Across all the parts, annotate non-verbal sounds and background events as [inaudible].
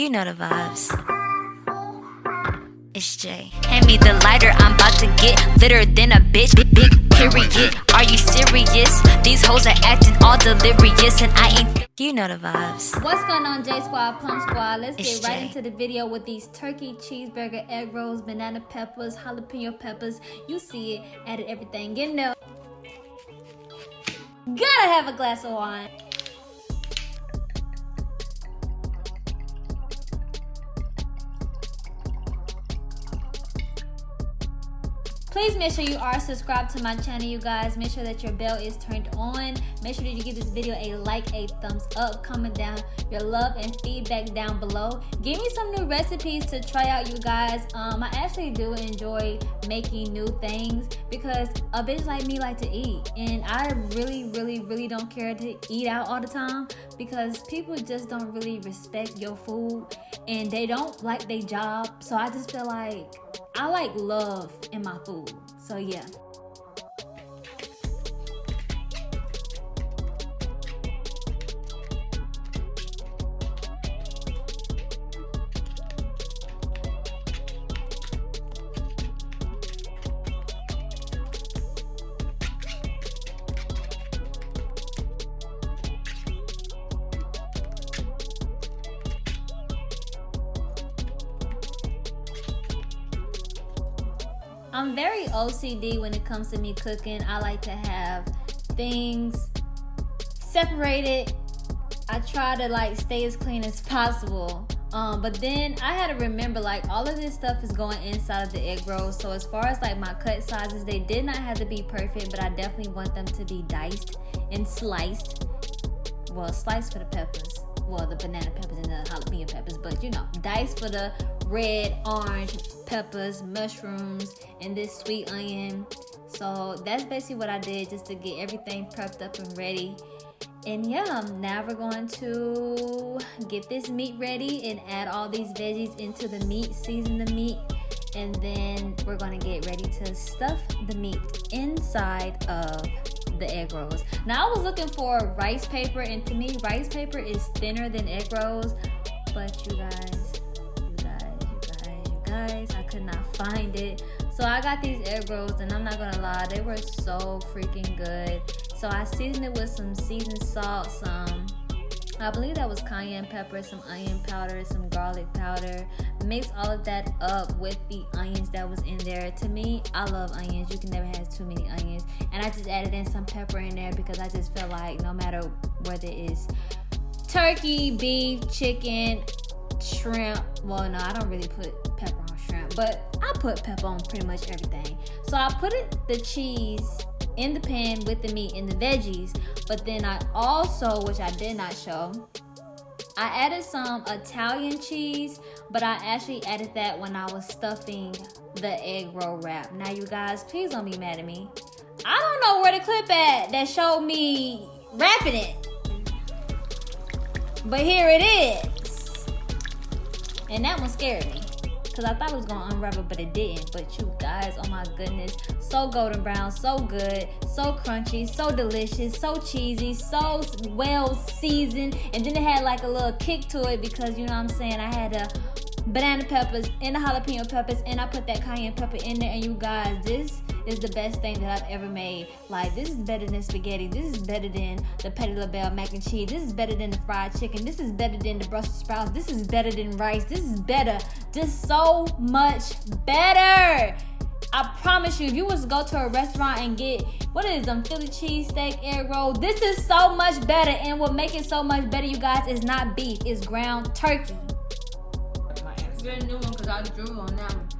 You know the vibes. It's Jay. Hand me the lighter, I'm about to get litter than a bitch. Big, big period. Are you serious? These hoes are acting all delirious, and I ain't. You know the vibes. What's going on, J Squad, Plum Squad? Let's It's get right Jay. into the video with these turkey, cheeseburger, egg rolls, banana peppers, jalapeno peppers. You see it, added everything in there. Gotta have a glass of wine. Please make sure you are subscribed to my channel, you guys. Make sure that your bell is turned on. Make sure that you give this video a like, a thumbs up, comment down your love and feedback down below. Give me some new recipes to try out, you guys. Um, I actually do enjoy making new things because a bitch like me like to eat, and I really, really, really don't care to eat out all the time because people just don't really respect your food and they don't like their job. So I just feel like I like love in my food. So yeah. I'm very OCD when it comes to me cooking. I like to have things separated. I try to like stay as clean as possible. Um, but then I had to remember like all of this stuff is going inside of the egg rolls. So as far as like my cut sizes, they did not have to be perfect, but I definitely want them to be diced and sliced. Well, sliced for the peppers. Well, the banana peppers and the jalapeno peppers, but you know, dice for the red, orange peppers, mushrooms, and this sweet onion. So that's basically what I did just to get everything prepped up and ready. And yeah, now we're going to get this meat ready and add all these veggies into the meat, season the meat, and then we're going to get ready to stuff the meat inside of the egg rolls. Now I was looking for rice paper, and to me, rice paper is thinner than egg rolls. But you guys, you guys, you guys, you guys, I could not find it. So I got these egg rolls, and I'm not gonna lie, they were so freaking good. So I seasoned it with some seasoned salt, some I believe that was cayenne pepper, some onion powder, some garlic powder. Mix all of that up with the onions that was in there. To me, I love onions. You can never have too many onions. And I just added in some pepper in there because I just feel like no matter whether it's turkey, beef, chicken, shrimp. Well, no, I don't really put pepper on shrimp, but I put pepper on pretty much everything. So I put it, the cheese in the pan with the meat and the veggies, but then I also, which I did not show, I added some Italian cheese, but I actually added that when I was stuffing the egg roll wrap. Now, you guys, please don't be mad at me. I don't know where the clip at that showed me wrapping it. But here it is. And that one scared me. Because I thought it was to unravel, but it didn't. But you guys, oh my goodness. So golden brown, so good, so crunchy, so delicious, so cheesy, so well seasoned. And then it had like a little kick to it because, you know what I'm saying, I had the banana peppers and the jalapeno peppers and I put that cayenne pepper in there. And you guys, this is the best thing that I've ever made. Like, this is better than spaghetti. This is better than the Patti LaBelle mac and cheese. This is better than the fried chicken. This is better than the Brussels sprouts. This is better than rice. This is better. Just so much better. I promise you, if you was to go to a restaurant and get what is them Philly cheesesteak egg roll, this is so much better. And what make it so much better, you guys, is not beef, it's ground turkey. Get a new one because I drew on that one.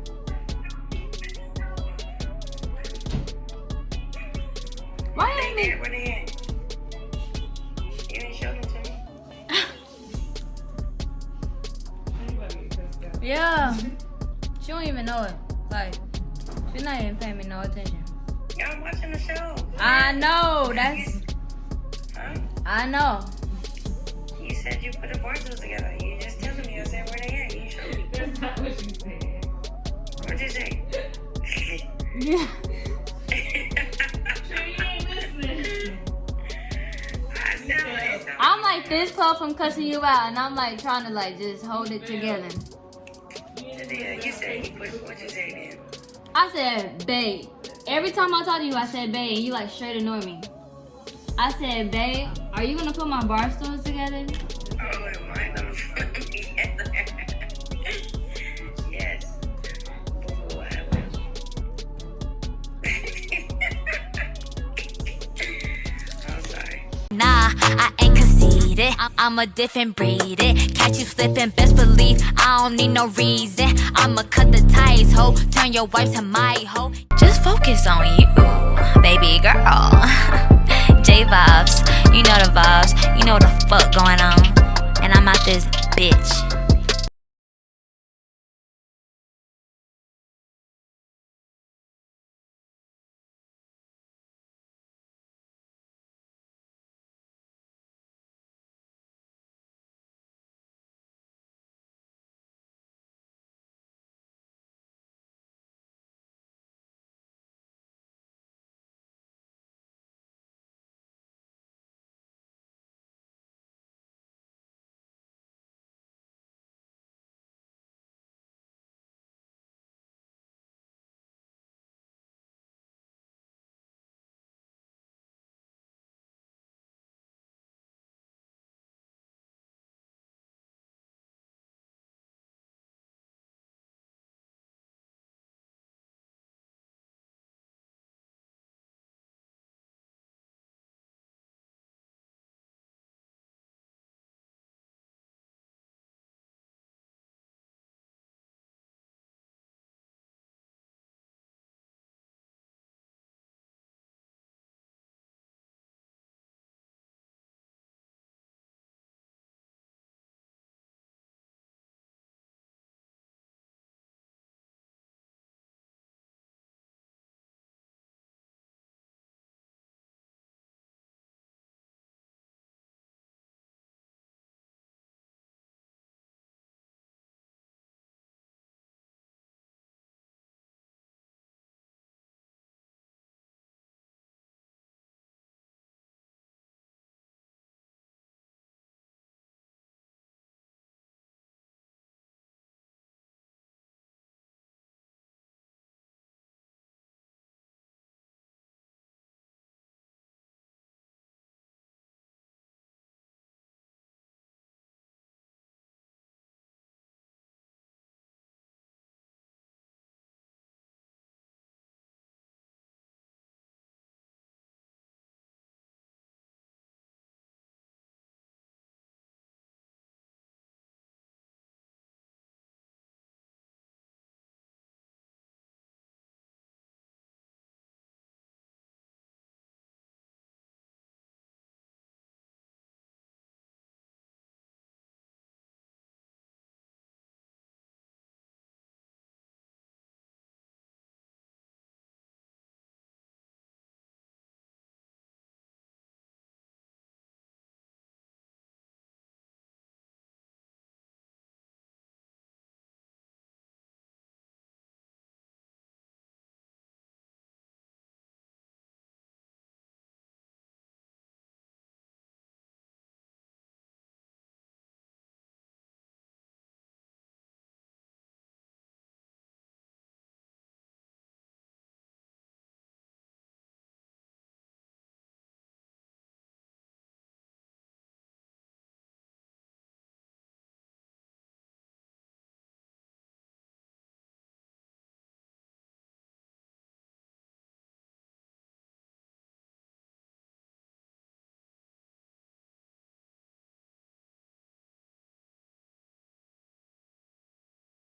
Why They ain't there, me? where they at? You ain't showed them to me. [laughs] Yeah. She don't even know it. Like, she's not even paying me no attention. Y'all watching the show. I know. That's. Huh? I know. You said you put the parcels together. You just telling me. I said, where they at? You showed me. That's not what you said. What'd you say? Yeah. [laughs] [laughs] like this close from cussing you out, and I'm like trying to like just hold it together. Yeah, you said you put, what'd you say then? I said, babe. Every time I talk to you, I said, babe, and you like straight ignore me. I said, babe, are you gonna put my bar stools together? Oh, am I gonna put them together? yes. Boo, [laughs] I. I'm sorry. Nah, I I'm, I'm a different breed. It. Catch you slipping, best believe I don't need no reason. I'ma cut the ties, ho. Turn your wife to my hoe. Just focus on you, baby girl. [laughs] J vibes, you know the vibes. You know the fuck going on. And I'm out this bitch.